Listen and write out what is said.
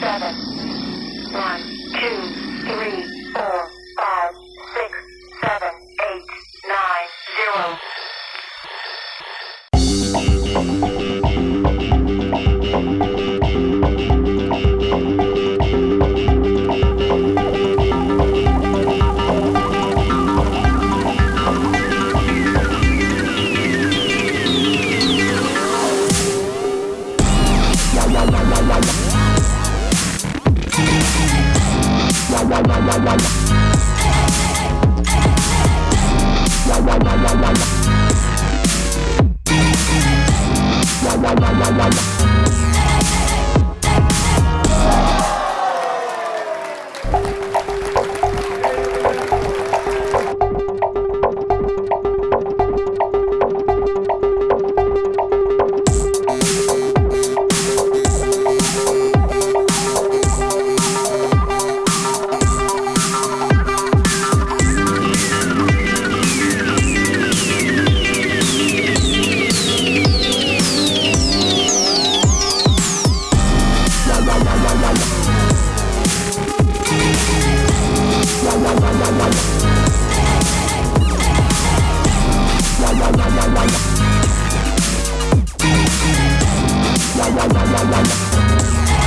seven. One, two, three, four, five, six, seven, eight, nine, zero. Yeah, yeah, yeah, yeah, yeah. Wah wah wah wah wah la